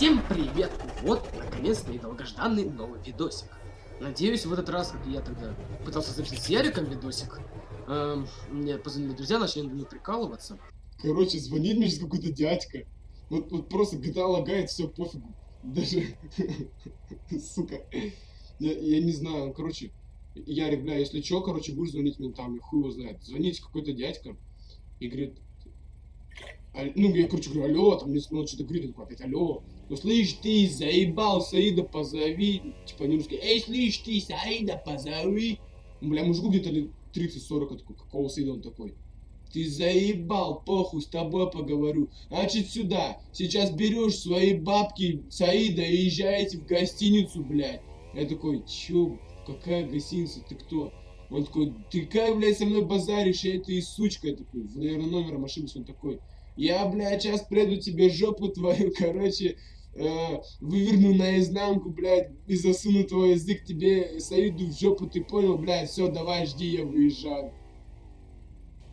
Всем привет! Вот, наконец-то и долгожданный новый видосик. Надеюсь, в этот раз, как я тогда пытался записать с Яриком видосик, эм, мне позвонили друзья, начали мне прикалываться. Короче, звонит мне сейчас какой-то дядька. Вот, вот просто GTA лагает, все пофигу. Даже, сука, я, я не знаю, короче, Ярик, бля, если чё, короче, будешь звонить ментам, я хуй его знает. Звонить какой-то дядька и говорит, «А- ну, я, короче, говорю, алло, там мне ну, что-то говорит, такой опять, алло. Ну, слышь, ты, заебал, Саида позови. Типа, не русский, эй, слышь, ты, Саида позови. Бля, мужику где-то лет 30-40, я такой, какого Саида он такой? Ты заебал, похуй, с тобой поговорю. Значит, сюда. Сейчас берешь свои бабки Саида и езжаете в гостиницу, блядь. Я такой, чё, какая гостиница, ты кто? Он такой, ты как, блядь, со мной базаришь, я ты и сучка. Я такой, наверное, номером ошибся. Он такой, я, блядь, сейчас приду тебе жопу твою, короче, э, выверну наизнанку, блядь, и засуну твой язык тебе, Саиду в жопу, ты понял, блядь, все, давай, жди, я выезжаю.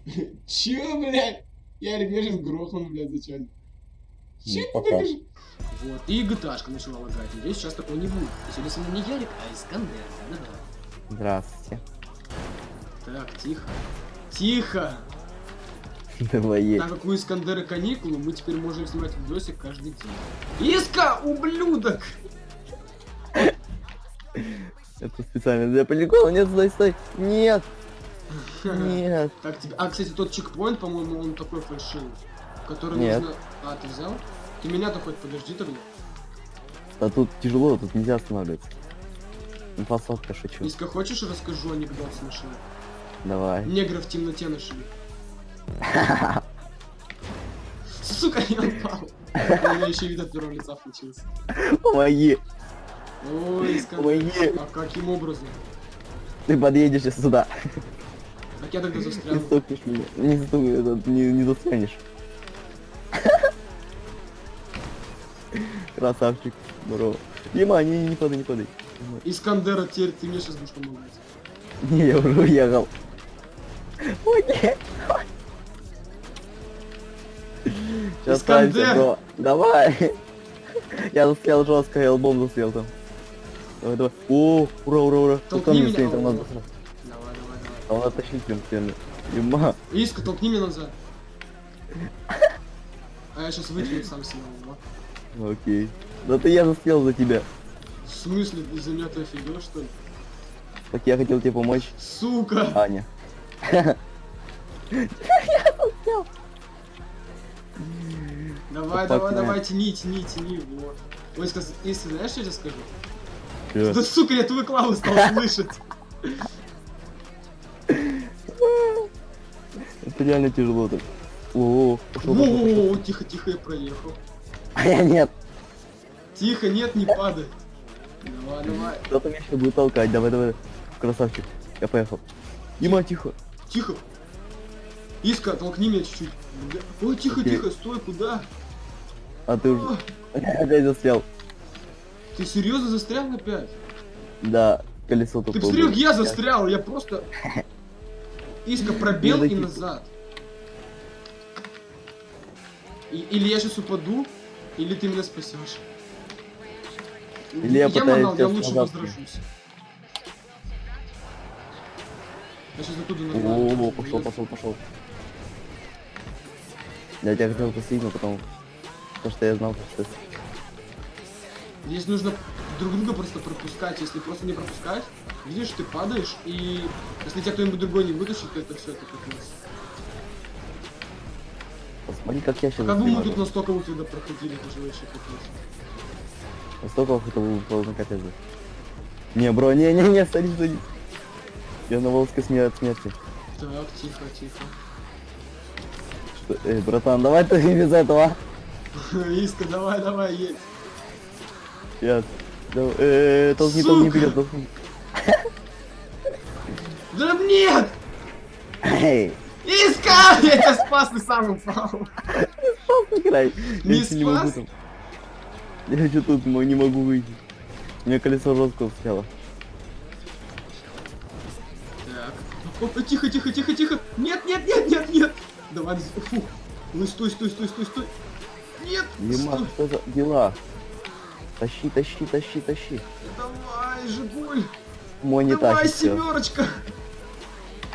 Чё, блядь? Ярик, меня сейчас грохнул, блядь, зачем? Чё ты пока. так же- Вот, и gta начала лагать. Надеюсь, сейчас такого не будет. И сегодня со мной не Ярик, а Искандер. Да-да. Здравствуйте. Так, тихо. Тихо! Давай. Так как у Искандера каникулы, мы теперь можем снимать видосик каждый день. Иска, ублюдок! Это специально для прикола. Нет, стой, стой. Нет, нет. Так тебе. А, кстати, тот чекпоинт, по-моему, он такой фальшивый. Который Нет. нужно. А, ты взял? Ты меня-то хоть подожди тогда. А тут тяжело, тут нельзя останавливаться. Посадка, шучу. Иска, хочешь расскажу анекдот смешной? Давай. Негров в темноте нашли. Сука, я упал. У меня еще вид от первого лица включился. Помоги. Ой. Помоги. А каким образом? Ты подъедешь сейчас сюда. Так я тогда Не застрял. стукнешь меня. Не стукнешь, не, не застрянешь. Красавчик. Здорово. Дима, не, не падай, не падай. Искандера, теперь ты мне сейчас будешь помогать. Не, я уже уехал. Ой, нет. Сейчас Искандер! станется, бро. Давай. Я застрял жестко, я лбом застрял там. Давай, давай. О, ура, ура, ура. Толкни он меня. стоит. Давай, давай, давай. Там надо тащить прям стены. Дима. Иска, толкни меня назад. А я сейчас выкину сам себя. Окей. Да ты я застрял за тебя. В смысле, из-за меня ты офигел, что ли? Так я хотел тебе помочь, Сука! Аня. Давай, Fuck, давай, man. давай, тяни, тяни, тяни, вот. Ой, Иска, Иска, знаешь, что я тебе скажу? Чё? Да сука, я твою клаву стал слышать. Это реально тяжело так. О, тихо, тихо, я проехал. А я нет. Тихо, нет, не падай. Давай, давай. Кто-то меня сейчас будет толкать. Давай, давай. Красавчик. Я поехал. Дима, тихо. Тихо. Иска, толкни меня чуть-чуть. Ой, тихо, Окей. тихо, стой, куда? А ты уже опять застрял. Ты серьезно застрял опять? Да, колесо Ты тут. посмотри, как я застрял, я просто... Иска пробел и назад. И- или я сейчас упаду, или ты меня спасешь. Или я пытаюсь манал, я лучше возражусь. Я сейчас оттуда О, назад. пошел, пошел, пошел. Я тебя хотел но потом... Потому что я знал, что ты... Здесь нужно друг друга просто пропускать. Если просто не пропускать, видишь, ты падаешь, и если тебя кто-нибудь другой не вытащит, то это все, это конец. Посмотри, как я сейчас Как бы мы тут настолько вот тогда проходили, это же вообще капец. Настолько это был полный капец. Не, бро, не, не, не, садись, садись. Я на волоске смер- от смерти. Так, тихо, тихо. Что- Эй, братан, давай ты без этого. Иска, давай, давай, едь. Сейчас. Давай, э, толкни, толкни Сука! вперед, толкни. Да нет! Эй, Иска! Я тебя спас, ты сам упал. Я ещё не спас? Я еще тут не могу выйти. У меня колесо жестко встряло. Так. Опа, тихо, тихо, тихо, тихо. Нет, нет, нет, нет, нет. Давай, фу. Ну стой, стой, стой, стой, стой. Нет, Дима, стой. что за дела? Тащи, тащи, тащи, тащи. Давай, Жигуль. Мой не Давай, тащит семерочка.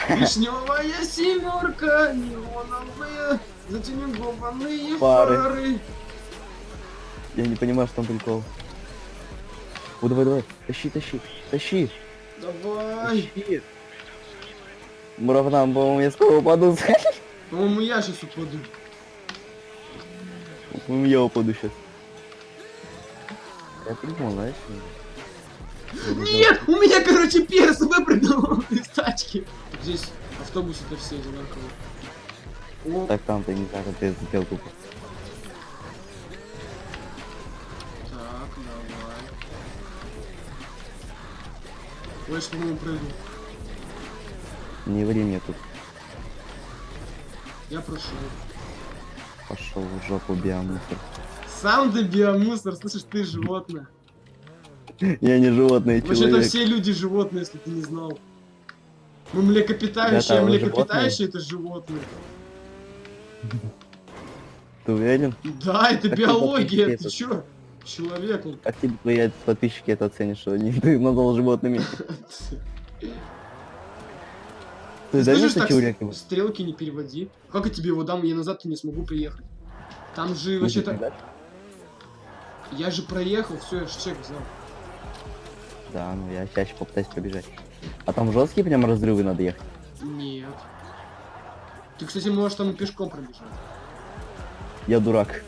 Вишневая семерка, неоновые, затюнингованные Фары. фары. Я не понимаю, что там прикол. О, давай, давай. Тащи, тащи, тащи. Давай. Тащи. Муравнам, по-моему, я скоро упаду. По-моему, я сейчас упаду. По-моему, я упаду сейчас. Я придумал, знаешь? Нет, у меня, короче, перс выпрыгнул из тачки. Здесь автобусы-то все одинаковые. О, Так там ты не знаю, ты запел тупо. так, давай. Ой, что по-моему, прыгнул. Не ври мне тут. Я прошел. Пошел в жопу биомусор. Сам ты биомусор, слышишь, ты животное. Я не животное, Вообще-то человек. все люди животные, если ты не знал. Мы млекопитающие, а млекопитающие это животные. Ты уверен? Да, это Так биология, ты это- чё? Человек. Как тебе твои подписчики это оценят, что они ты назвал животными? Ты Слышишь, так с- стрелки не переводи. Как я тебе его дам, я назад не смогу приехать. Там же вообще-то... Я же проехал, все, я же чек взял. Да, ну я чаще попытаюсь пробежать. А там жесткие прям разрывы надо ехать. Нет. Ты, кстати, можешь там пешком пробежать. Я дурак.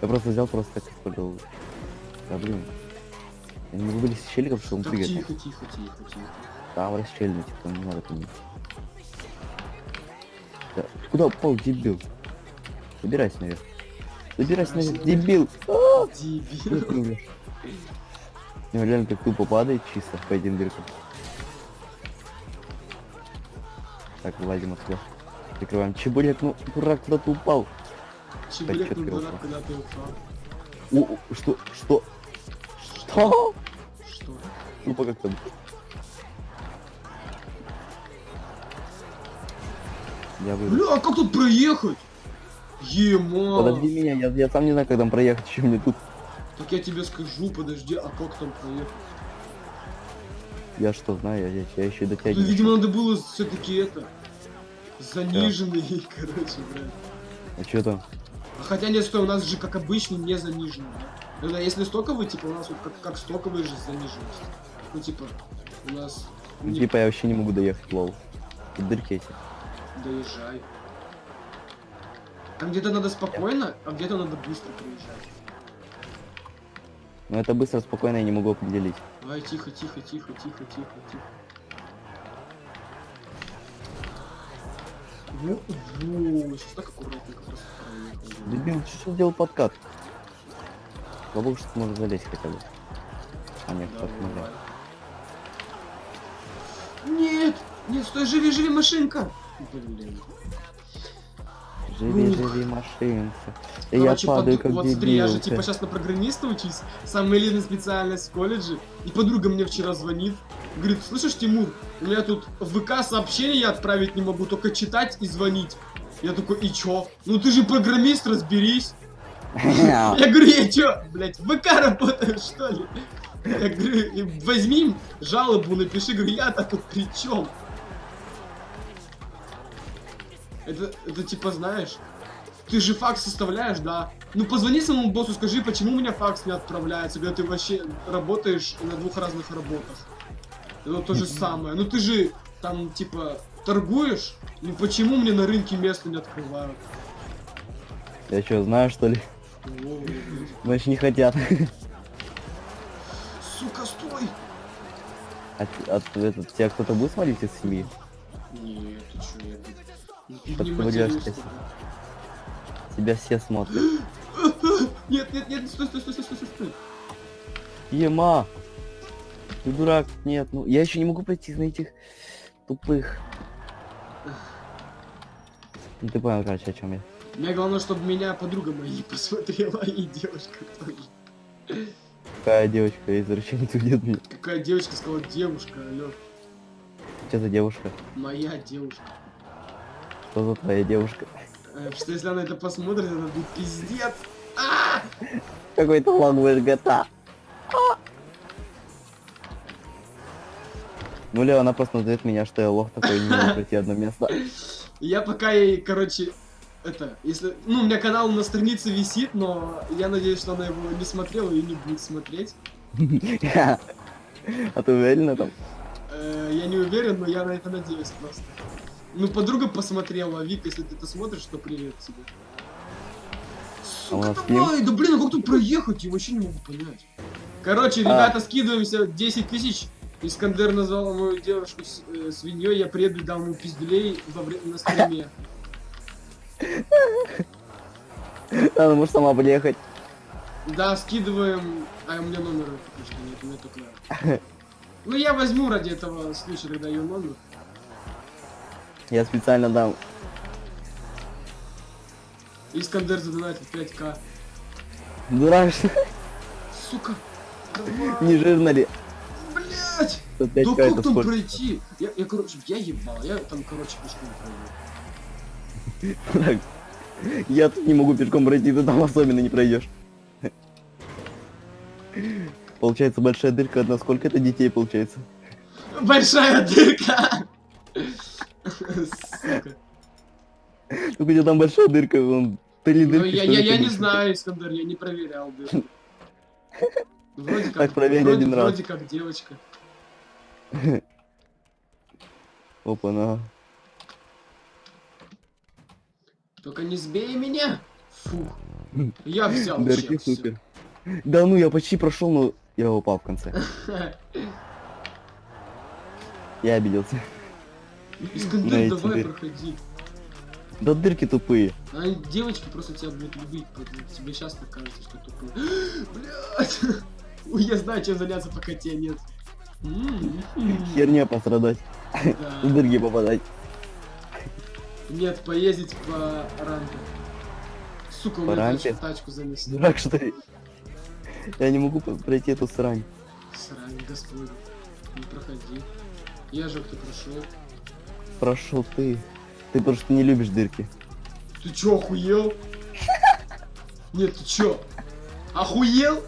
Я просто взял, просто так использовал. Да блин. Я не могу вылезти из щеликов, чтобы он Так, прыгает. тихо, тихо, тихо, тихо. Там расщельно, типа, не надо по ним. Да, Куда упал, дебил? Забирайся наверх. Забирайся наверх, дебил! А, Дебил. Ну, реально, как тупо падает чисто по этим дыркам. Так, вылазим отсюда. Прикрываем. Чебурек, ну, дурак, куда ты упал? Чебурек, ну дурак, когда ты упал. О, что, что? Что? Что? Тупо как-то. Я выйду. Бля, а как тут проехать? Ема. Подожди меня, я, я сам не знаю, как там проехать, еще мне тут. Так я тебе скажу, подожди, а как там проехать? Я что знаю, я, я, я еще Ну, дотягиваю. видимо, надо было все-таки это... Заниженный, короче, блядь. А что там? А хотя нет, стой, у нас же как обычно не заниженный. да? Да, если стоковый, типа, у нас вот как, как стоковый же заниженность. Ну, типа, у нас... Ну, Типа я вообще не могу доехать, лол. Дырки эти. Доезжай. Там где-то надо спокойно, а где-то надо быстро проезжать. Но это быстро, спокойно я не могу определить. Давай, тихо, тихо, тихо, тихо, тихо, тихо. Во, во, сейчас так аккуратненько просто. Дебил, что сделал подкат? Богу, что ты можешь залезть хотя бы. А нет, так нельзя. Нет! Нет, стой, живи, живи, машинка! Блин. Живи, Ух. живи, машинка. И Короче, я падаю, поду- как вот смотри, я же типа сейчас на программиста учусь, самая элитная специальность в колледже, и подруга мне вчера звонит, говорит, слышишь, Тимур, у меня тут в ВК сообщения отправить не могу, только читать и звонить. Я такой, и чё? Ну ты же программист, разберись. Я говорю, я чё, блядь, в ВК работаю, что ли? Я говорю, «И возьми жалобу, напиши, говорю, я-то тут при чем? Это, это типа, знаешь, ты же факс составляешь, да? Ну позвони своему боссу, скажи, почему у меня факс не отправляется, когда ты вообще работаешь на двух разных работах. Это то же самое. Ну ты же там, типа, торгуешь, ну почему мне на рынке место не открывают? Я что, знаю, что ли? Значит, не хотят. Сука, стой! От, от, этот, тебя кто-то будет смотреть из семьи? Да. Тебя все смотрят. Нет, нет, нет, стой, стой, стой, стой, стой, стой. Ема! Ты дурак, нет, ну я еще не могу пройти на этих тупых. Ну ты понял, короче, о чем я. Мне главное, чтобы меня подруга моя посмотрела, и девушка тоже. Какая девочка извращенец уйдет мне. Какая девочка сказала девушка, алё. Что за девушка? Моя девушка. Что за твоя девушка? Э, что если она это посмотрит, это будет пиздец. А! Какой-то лагуешь GTA. А! Ну, ли она просто назовет меня, что я лох такой, не могу пройти одно место. Я пока ей, короче, это, если... Ну, у меня канал на странице висит, но я надеюсь, что она его не смотрела и не будет смотреть. А ты уверена там? Э, я не уверен, но я на это надеюсь просто. Ну, подруга посмотрела, Вик, если ты это смотришь, то привет тебе. Сука, давай, да блин, а как тут проехать? Я вообще не могу понять. Короче, А. ребята, скидываемся 10 тысяч. Искандер назвал мою девушку с- э, свиньей, я приеду дам ему пиздюлей во вре- на стриме. Она может сама приехать. Да, скидываем. А у меня номера что нет, у меня только. Ну я возьму ради этого случая тогда ее номер. Я специально дам. Искандер задонатит 5к. Дурак, что Сука! Давай! не жирно ли? Блять! Да 5К как там сколько? пройти? Я, я, короче, я ебал, я там, короче, пешком пройду. Я тут не могу пешком пройти, ты там особенно не пройдешь. Получается большая дырка, одна сколько это детей получается? Большая дырка! Сука. Ну где там большая дырка, он три Ну, я, что я, ли, я не знаю, Искандер, я не проверял дырку. Вроде как, Так, проверь вроде, один раз. вроде как девочка. Опа, на. Только не сбей меня! Фух. Я взял Дырки супер. Да ну, я почти прошел, но я упал в конце. Я обиделся. Искандер, На давай дырки. проходи. Да дырки тупые. А девочки просто тебя будут любить, поэтому тебе сейчас так кажется, что тупой. Блять! Ой, я знаю, чем заняться, пока тебя нет. М, м, Херня пострадать, в да. дырки попадать. Нет, поездить по рампе. Сука, у По меня рампе? тачку, занесли. Дурак, что ли? Я не могу пройти эту срань. Срань, господи. Не проходи. Я же кто прошел. Прошел ты. Ты просто не любишь дырки. Ты чё, охуел? Нет, ты чё? Охуел?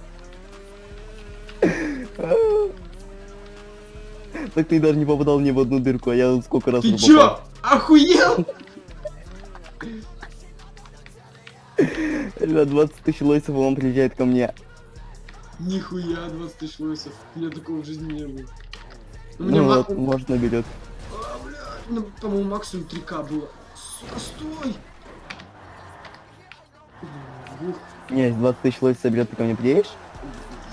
Так ты даже не попадал ни в одну дырку, а я сколько раз Ты уже чё? попал. Охуел? Ребят, 20 тысяч лойсов, он приезжает ко мне. Нихуя, 20 тысяч лойсов. У меня такого в жизни не было. Ну вот, может наберет. Ну, по-моему, максимум 3к было. Сука, стой! Не, если 20 тысяч лойсов соберет, ты ко мне приедешь?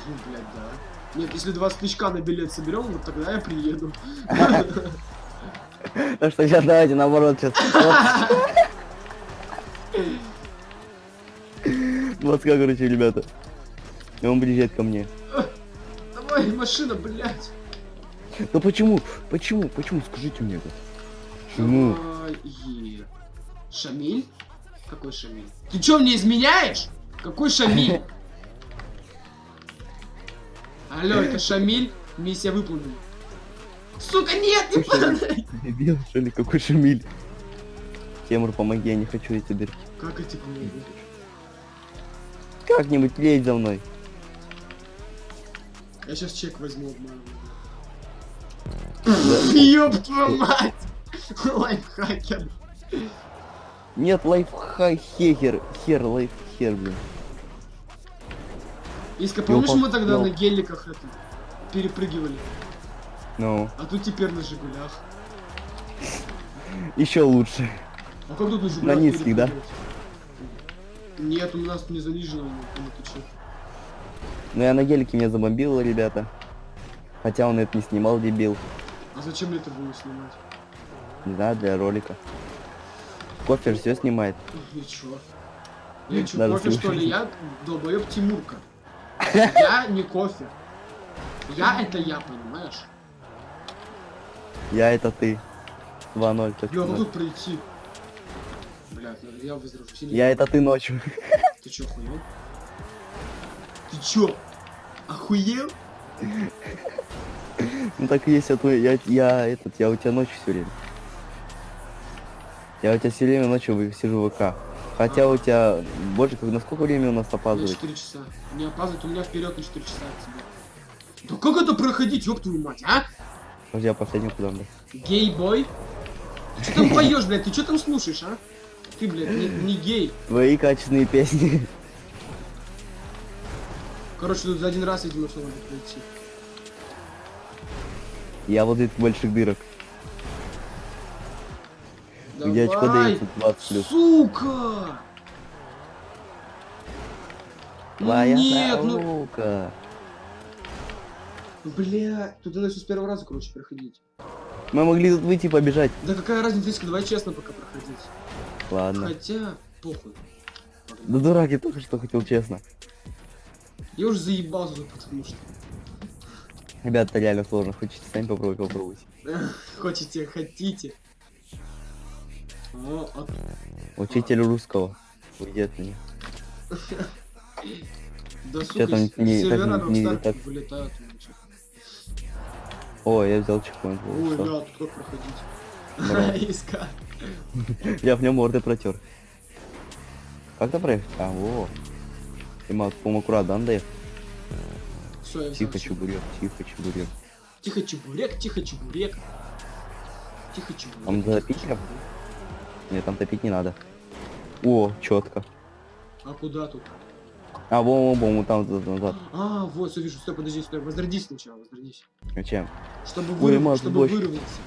ну, блядь, да. Нет, если 20 тысяч на билет соберем, вот тогда я приеду. Так что сейчас давайте наоборот сейчас. 20 короче, ребята. И он приезжает ко мне. Давай, машина, блядь. Да почему? Почему? Почему? Скажите мне это. Почему? Шамиль? Какой Шамиль? Ты чё, мне изменяешь? Какой Шамиль? Алло, это Шамиль? Миссия выполнена. Сука, нет, не падай! Дебил, что ли? Какой шамиль? Темур, помоги, я не хочу эти дырки. Как эти помогу? Как-нибудь лезь за мной. Я сейчас чек возьму обманываю. Ёб твою мать! Лайфхакер. Нет, лайфхай хер, хер, лайфхер, блин. Иска, помнишь, мы тогда ну. на геликах это перепрыгивали? Ну, А тут теперь на Жигулях. еще лучше. А как тут на Жигулях На низких, да? Нет, у нас не занижено, ну ты? Но я на гелике меня забомбил, ребята. Хотя он это не снимал, дебил. А зачем мне это было снимать? Не знаю, для ролика. Кофе же все снимает. Ничего. Я Даже кофе что ли? Я долбоёб Тимурка. Я не кофе. Я это я, понимаешь? Я это ты. 2-0. так Бля, как сказать. тут пройти? Блядь, я. Сильно- Я это ты ночью. Ты чё, охуел? Ты чё? Охуел? Ну так и есть, а то я, я этот, я у тебя ночью все время. Я у тебя все время ночью сижу в ВК. Хотя у тебя больше, как на сколько времени у нас На опаздывает? 4 часа. Не опаздывает, у меня вперед на 4 часа от тебя. Да как это проходить, ёб твою мать, а? Подожди, я последний куда надо? Гей-бой? Ты что там поешь, блядь? Ты что там слушаешь, а? Ты, блядь, не, не гей. Твои качественные песни. Короче, тут за один раз, видимо, что надо пройти. Я вот этих больших дырок. Где очко дается 20 плюс. Сука! Твоя Нет, ну, наука. бля, тут надо все с первого раза, короче, проходить. Мы могли тут выйти и побежать. Да какая разница, Иска, давай честно пока проходить. Ладно. Хотя, похуй. Да дурак, я только что хотел честно. Я уже заебался потому что. Ребят, это реально сложно. Хотите сами попробовать, попробуйте. Хотите, хотите. От- Учитель русского. Уйди от меня. Да сука, там не- сервера так не- так- вылетают. у меня чё. О, я взял чекпоинт. Ой, да, тут как проходить? Иска. Я в нем морды протер. Как там проехать? А, во. Ты мог, по аккурат, да, Андреев? Все, я Тихо, чебурек, тихо, чебурек. Тихо, чебурек, тихо, чебурек. Тихо, чебурек. Там тихо, запить Нет, там топить не надо. О, четко. А куда тут? А, во, во, во, там назад, назад. А, вот, все вижу. Стой, подожди, стой. Возродись сначала, возродись. Зачем? Чтобы, Ой, вырав- Макс, чтобы дождь. выровняться.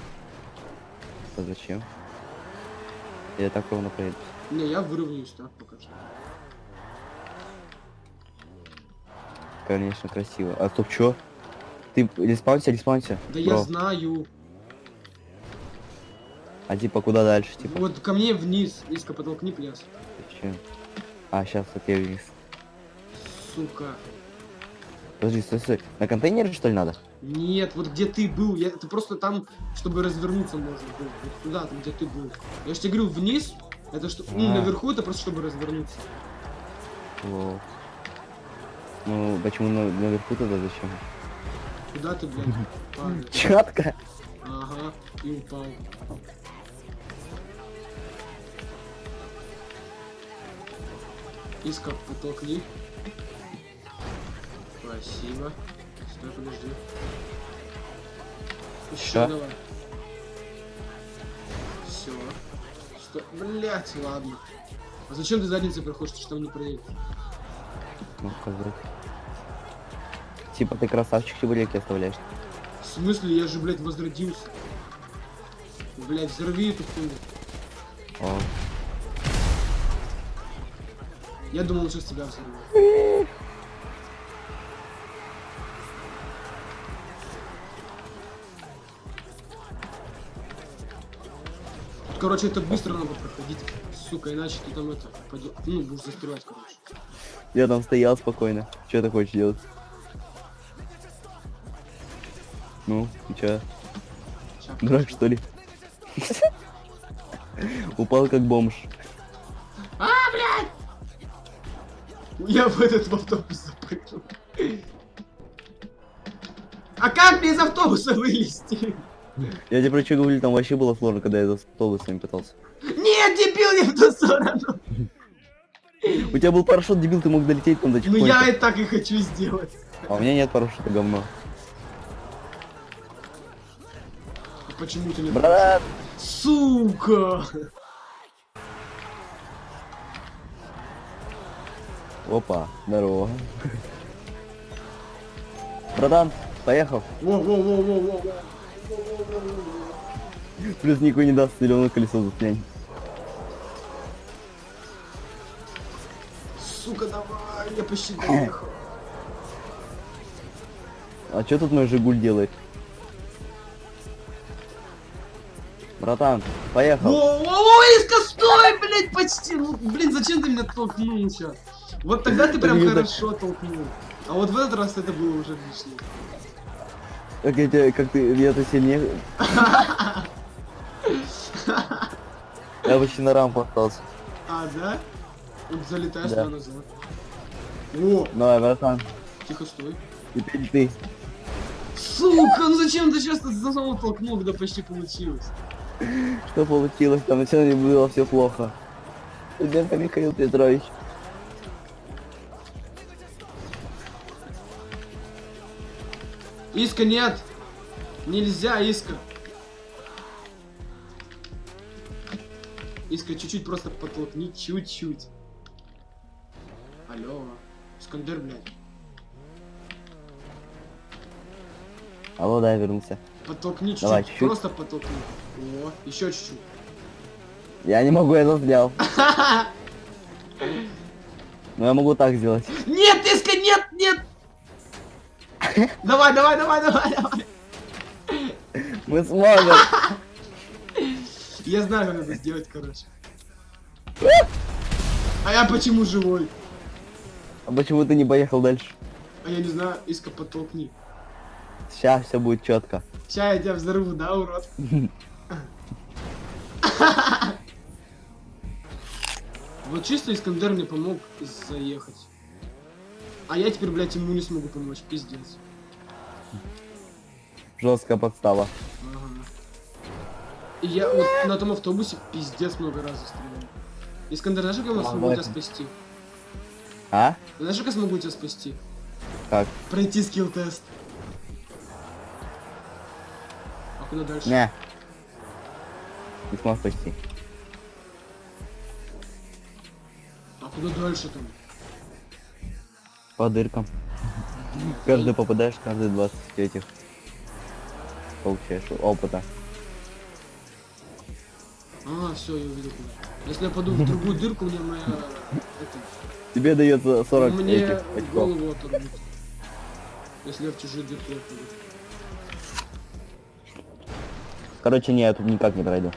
А зачем? Я так ровно проеду. Не, я выровняюсь так пока что. Конечно, красиво. А стоп, чё? Ты респаунься, респаунься. Да я бро. знаю. А типа куда дальше, типа? Вот ко мне вниз. Иска, потолкни пляс. Зачем? А, сейчас, окей, вниз. Сука. Подожди, стой, стой. На контейнере что ли надо? Нет, вот где ты был, я, это просто там, чтобы развернуться можно было. Вот туда, там, где ты был. Я же тебе говорю, вниз, это что, ну, А. наверху это просто чтобы развернуться. Лол. Ну, почему на- наверху тогда зачем? Куда ты, блядь? Четко. Ага, и упал. Иска, потолкни. Спасибо. Стой, подожди. Еще Всё? давай. Все. Стой. Блять, ладно. А зачем ты задницей проходишь, ты же там не проедешь? Ну, козырь. Типа ты красавчик чебуреки оставляешь. В смысле, я же, блядь, возродился. Блядь, взорви эту хуйню. О, Я думал, он сейчас тебя взорвет. Короче, это быстро надо проходить. Сука, иначе ты там это пойдет. Ну, будешь застревать, короче. я там стоял спокойно. Что ты хочешь делать? Ну, и чё? Дурак, что ли? Упал как бомж. Я в этот в автобус запрыгнул. А как мне из автобуса вылезти? Я тебе про что говорю, там вообще было сложно, когда я за автобусами пытался. Нет, дебил, не в ту сторону. У тебя был парашют, дебил, ты мог долететь там до Ну чекпоинта. я и так и хочу сделать. А у меня нет парашюта, говно. Почему ты не... Брат! Сука! Опа, здорово. Братан, поехал. Плюс никакой не даст зеленое колесо застрянь. Сука, давай, я почти доехал. А что тут мой Жигуль делает? Братан, поехал. Во-во-во, Иска, стой, блядь, почти. Ну, блин, зачем ты меня толкнул сейчас? Вот тогда ты прям хорошо толкнул. А вот в этот раз это было уже лишнее. Как я тебя, как ты, я-то сильнее. Я почти на рампу остался. А, да? Залетаешь Да. назад. О, Давай, братан, тихо, стой. теперь ты. Сука, ну зачем ты сейчас за самого толкнул, когда почти получилось? Что получилось? Там вначале было все плохо. Ребята, Михаил Петрович. Иска, нет! Нельзя, Иска. Иска, чуть-чуть просто подтолкни, чуть-чуть. Алло. Искандер, блядь. Алло, да, я вернулся. Подтолкни чуть-чуть. Просто подтолкни. О, еще чуть-чуть. Я не могу, я застрял. Но я могу так сделать. Нет, нет! Давай, давай, давай, давай, давай. Мы сможем. Я знаю, как надо сделать, короче. А я почему живой? А почему ты не поехал дальше? А я не знаю, Иска, подтолкни. Сейчас все будет четко. Ща я тебя взорву, да, урод? Вот чисто Искандер мне помог заехать. А я теперь, блядь, ему не смогу помочь, пиздец. Жесткая подстава. Ага. И я вот на том автобусе пиздец много раз застрял. Искандер, знаешь, как я А, смогу тебя спасти? А? Знаешь, как я смогу тебя спасти? Как? Пройти скилл-тест. А куда дальше? Не. Не смог спасти. А куда дальше там? По дыркам. Каждый попадаешь, каждые 20 этих. Получаешь опыта. А, все, я увидел. Если я паду в другую дырку, мне моя... Это, Тебе дается 40 мне этих очков. голову оторвут. Если я в чужую дырку я паду. Короче, не, я тут никак не пройду.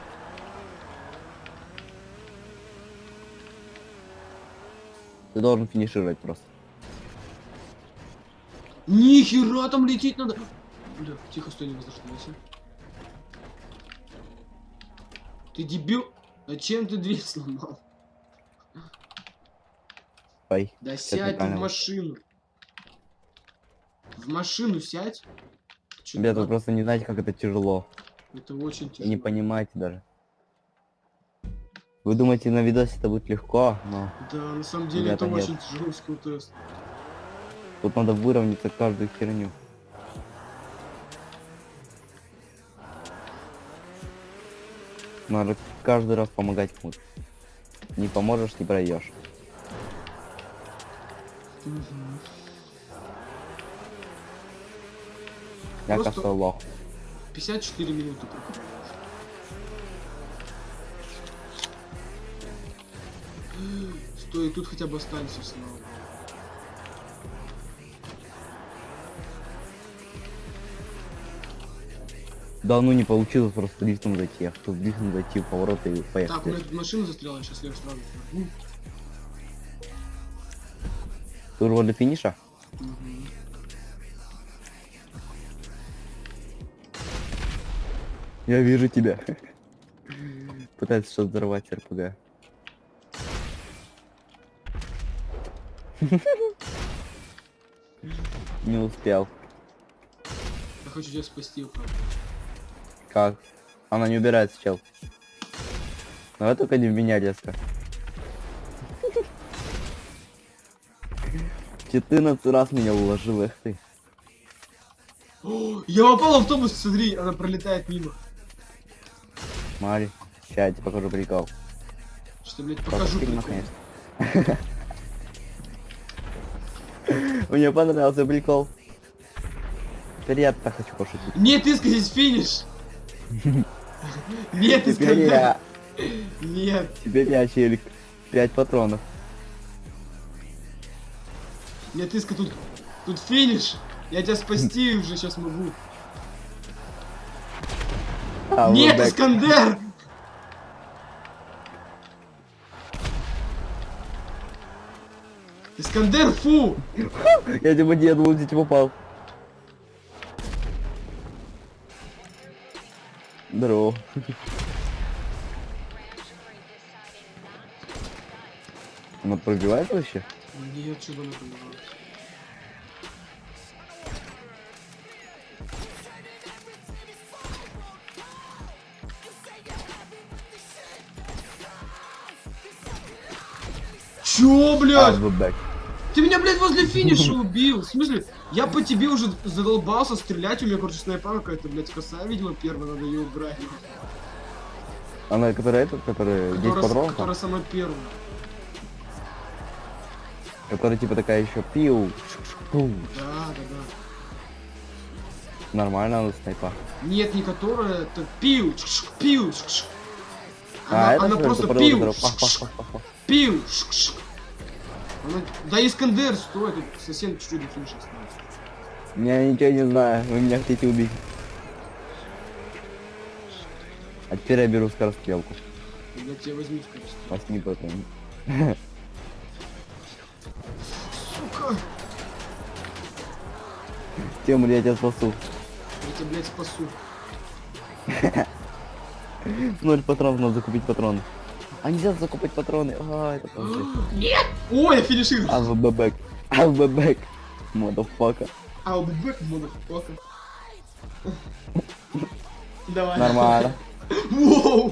Ты должен финишировать просто. Нихера там лететь надо! Бля, тихо, стой, не возвращайся. Ты дебил? Зачем ты дверь сломал? Ой. Да сядь ты в машину. В машину сядь. Вы дурак? просто не знаете, как это тяжело. Это очень тяжело. не понимаете даже. Вы думаете, на видосе это будет легко, но Да, на самом деле Ребята, это нет. очень тяжелый скилл-тест. Тут надо выровняться каждую херню. Надо каждый раз помогать кому-то. Не поможешь, не пройдешь. Мгм. Я Просто- кажется лох. 54 минуты проходит. Стой, тут хотя бы останься снова. Да ну не получилось просто лифтом зайти. Я хотел лифтом зайти в поворот и Так, у поехать. меня тут машина застряла, сейчас я сразу. уже возле финиша? Мгм. Я вижу тебя. Пытается что-то взорвать РПГ. Не успел. Я хочу тебя спасти, правда. Как? Она не убирается, чел. Давай только не в меня резко. 14 раз меня уложил, эх ты. Я попал в автобус, смотри, она пролетает мимо. Смотри, сейчас я тебе покажу прикол. Что, блядь, покажу прикол. Мне понравился прикол. Так хочу пошутить. Нет, ты здесь финиш. Нет, Теперь я, Нет. теперь я челик. 5 патронов. Нет, Иска, тут, тут финиш. Я тебя спасти уже сейчас могу. А, Нет, вот. Искандер! Искандер, фу! Я типа не где попал. Здорово. Она пробивает вообще? Нет, что бы она пробивалась. Чё, блядь? Ты меня, блядь, возле финиша убил. В смысле? Я по тебе уже задолбался стрелять. У меня, короче, снайпа какая-то, блядь, косая, видимо, первая. Надо ее убрать. Она, которая этот, которая 10 Которая, патронов, там, которая самая первая. которая типа такая еще пиу. пу. Да, да, да. Нормально она снайпа. Нет, не которая, это пиу, чш, пиу. А, Она, это она просто которая пиу. Она- Да Искандер, стой, тут совсем чуть-чуть осталось. Я ничего не знаю, вы меня хотите убить. А теперь я беру скорострелку. Я тебя возьму скорости. Возьми потом. Сука, Тимур, я тебя спасу. я тебя, блядь, спасу. Ноль патронов, надо закупить патроны. А нельзя закупать патроны. А, это тоже. Нет! Ой, я финишировал. I'll be back. I'll be back. Motherfucker. I'll be back, motherfucker. Давай. Нормально.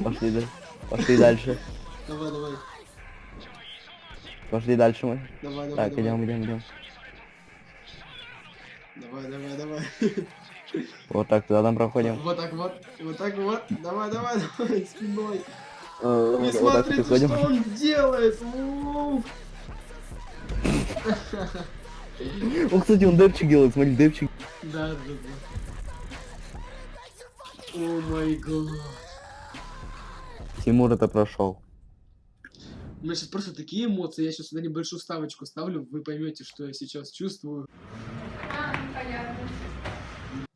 Пошли, да- Пошли дальше. Давай, давай. Пошли дальше мы. Давай, давай, Так, давай. идем, идем, идем. Давай, давай, давай. Вот так туда там проходим. Вот так вот, вот так вот. Давай, давай, давай, спиной. Э, Не смотрите, что он делает. О, кстати, он депчик делает, смотри, депчик. Да, да, да. О май гад. Тимур это прошел. У меня сейчас просто такие эмоции. Я сейчас сюда небольшую ставочку ставлю. Вы поймете, что я сейчас чувствую.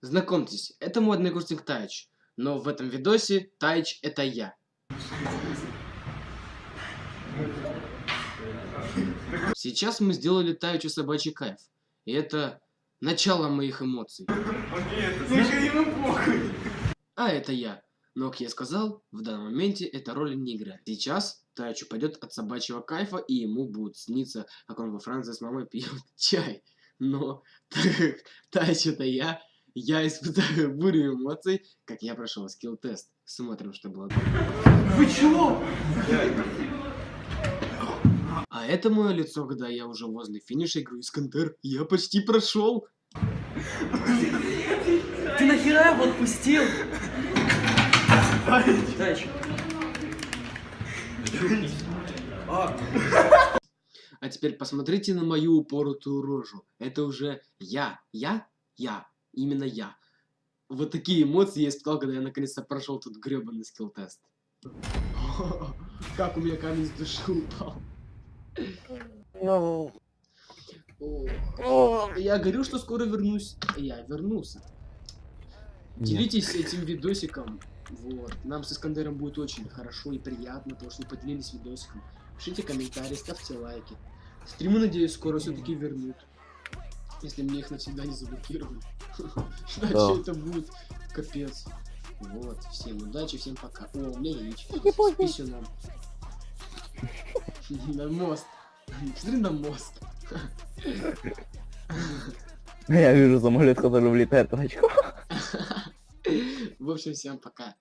Знакомьтесь, это мой однокурсник Тайч. Но в этом видосе Тайч это я. Сейчас мы сделали Тайчу собачий кайф. И это начало моих эмоций. А это я. Но, как я сказал, в данном моменте эта роль не играет. Сейчас Тайчу пойдет от собачьего кайфа, и ему будет сниться, как он во Франции с мамой пьет чай. Но, это я, я испытаю бурю эмоций, как я прошел скилл-тест. Смотрим, что было. Вы чего? А это мое лицо, когда я уже возле финиша игру Искандер. Я почти прошел. Ты нахера его отпустил? А теперь посмотрите на мою упоротую рожу. Это уже я. Я? Я. Именно я. Вот такие эмоции я испытал, когда я наконец-то прошел тут гребаный скилл-тест. Как у меня камень с души упал. Ну. Я говорю, что скоро вернусь. Я вернулся. нет. Делитесь этим видосиком. Вот. Нам с Искандером будет очень хорошо и приятно, потому что вы поделились видосиком. Пишите комментарии, ставьте лайки. Стримы, надеюсь, скоро все-таки вернут. Если мне их навсегда не заблокировали. Иначе это будет капец. Вот. Всем удачи, всем пока. О, у меня яичко. С писюном. На мост. Смотри на мост. Я вижу самолет, который влетает в тачку. В общем, всем пока.